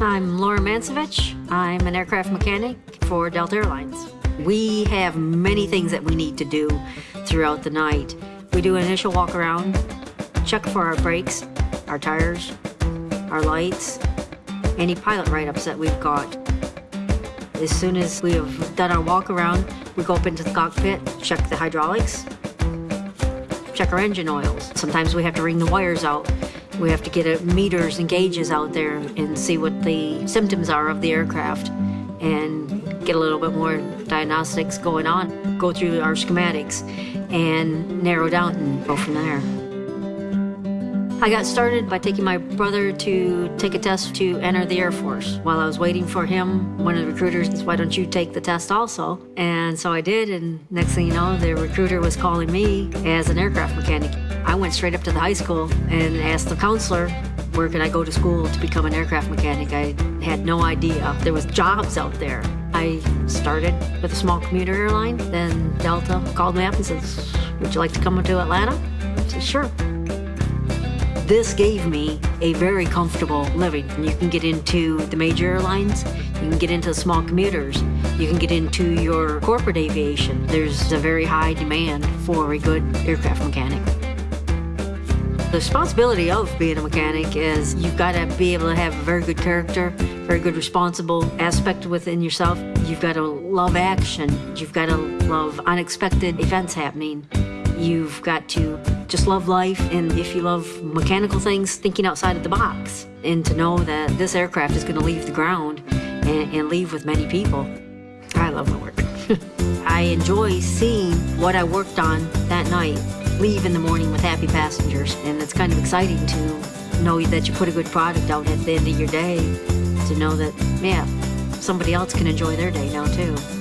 I'm Laura Mancevich. I'm an aircraft mechanic for Delta Airlines. We have many things that we need to do throughout the night. We do an initial walk around, check for our brakes, our tires, our lights, any pilot write-ups that we've got. As soon as we have done our walk around, we go up into the cockpit, check the hydraulics, check our engine oils. Sometimes we have to ring the wires out. We have to get a meters and gauges out there and see what the symptoms are of the aircraft and get a little bit more diagnostics going on. Go through our schematics and narrow down and go from there. I got started by taking my brother to take a test to enter the Air Force. While I was waiting for him, one of the recruiters said, why don't you take the test also? And so I did, and next thing you know, the recruiter was calling me as an aircraft mechanic. I went straight up to the high school and asked the counselor, where can I go to school to become an aircraft mechanic? I had no idea there was jobs out there. I started with a small commuter airline, then Delta called me up and says, would you like to come to Atlanta? I said, sure. This gave me a very comfortable living. You can get into the major airlines, you can get into the small commuters, you can get into your corporate aviation. There's a very high demand for a good aircraft mechanic. The responsibility of being a mechanic is you've got to be able to have a very good character, very good responsible aspect within yourself. You've got to love action. You've got to love unexpected events happening. You've got to just love life, and if you love mechanical things, thinking outside of the box. And to know that this aircraft is going to leave the ground and, and leave with many people. I love my work. I enjoy seeing what I worked on that night leave in the morning with happy passengers. And it's kind of exciting to know that you put a good product out at the end of your day, to know that, yeah, somebody else can enjoy their day now too.